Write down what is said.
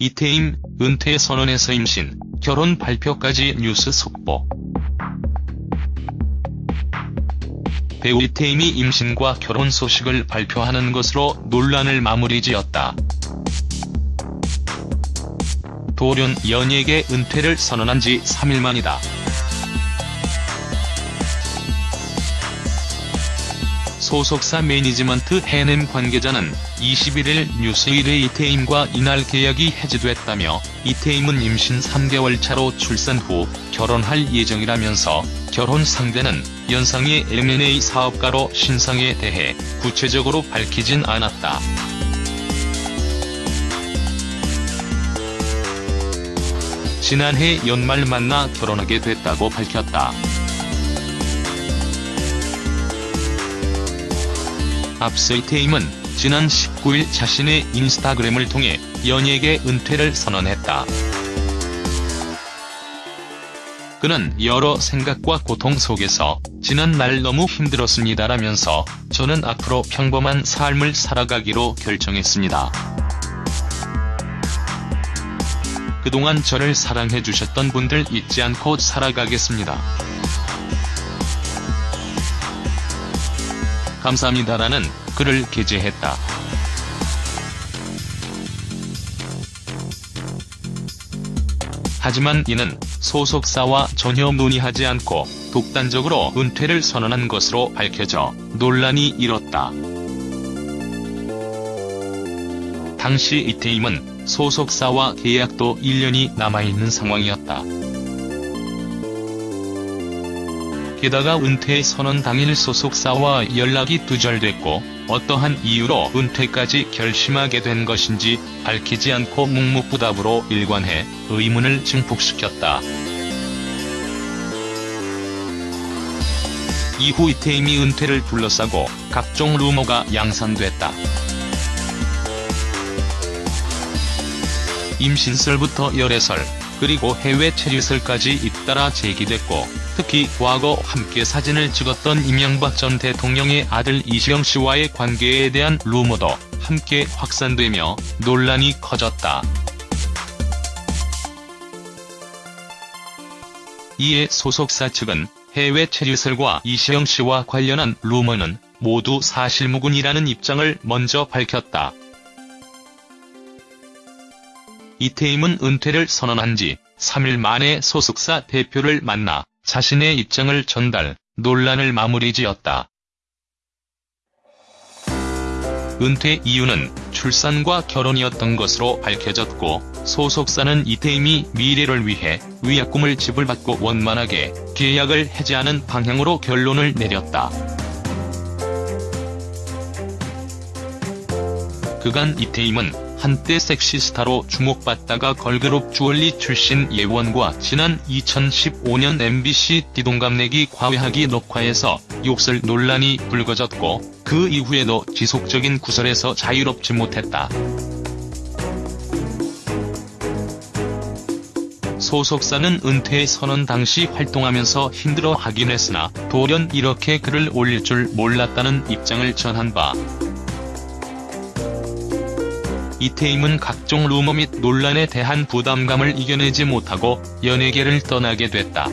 이태임, 은퇴 선언에서 임신, 결혼 발표까지 뉴스 속보. 배우 이태임이 임신과 결혼 소식을 발표하는 것으로 논란을 마무리 지었다. 돌연 연예계 은퇴를 선언한 지 3일 만이다. 소속사 매니지먼트 해냄 관계자는 21일 뉴스일의 이태임과 이날 계약이 해지됐다며 이태임은 임신 3개월 차로 출산 후 결혼할 예정이라면서 결혼 상대는 연상의 M&A 사업가로 신상에 대해 구체적으로 밝히진 않았다. 지난해 연말 만나 결혼하게 됐다고 밝혔다. 이태임은 지난 19일 자신의 인스타그램을 통해 연예계 은퇴를 선언했다. 그는 여러 생각과 고통 속에서 지난 날 너무 힘들었습니다라면서 저는 앞으로 평범한 삶을 살아가기로 결정했습니다. 그동안 저를 사랑해주셨던 분들 잊지 않고 살아가겠습니다. 감사합니다라는 글을 게재했다. 하지만 이는 소속사와 전혀 논의하지 않고 독단적으로 은퇴를 선언한 것으로 밝혀져 논란이 일었다. 당시 이태임은 소속사와 계약도 1년이 남아있는 상황이었다. 게다가 은퇴 선언 당일 소속사와 연락이 두절됐고 어떠한 이유로 은퇴까지 결심하게 된 것인지 밝히지 않고 묵묵부답으로 일관해 의문을 증폭시켰다. 이후 이태임이 은퇴를 둘러싸고 각종 루머가 양산됐다. 임신설부터 열애설, 그리고 해외 체류설까지 잇따라 제기됐고 특히 과거 함께 사진을 찍었던 이명박 전 대통령의 아들 이시영 씨와의 관계에 대한 루머도 함께 확산되며 논란이 커졌다. 이에 소속사 측은 해외 체류설과 이시영 씨와 관련한 루머는 모두 사실무근이라는 입장을 먼저 밝혔다. 이태임은 은퇴를 선언한 지 3일 만에 소속사 대표를 만나 자신의 입장을 전달, 논란을 마무리 지었다. 은퇴 이유는 출산과 결혼이었던 것으로 밝혀졌고 소속사는 이태임이 미래를 위해 위약금을 지불받고 원만하게 계약을 해지하는 방향으로 결론을 내렸다. 그간 이태임은 한때 섹시스타로 주목받다가 걸그룹 주얼리 출신 예원과 지난 2015년 MBC 띠동갑내기 과외하기 녹화에서 욕설 논란이 불거졌고 그 이후에도 지속적인 구설에서 자유롭지 못했다. 소속사는 은퇴 선언 당시 활동하면서 힘들어 하긴 했으나 돌연 이렇게 글을 올릴 줄 몰랐다는 입장을 전한 바 이태임은 각종 루머 및 논란에 대한 부담감을 이겨내지 못하고 연예계를 떠나게 됐다.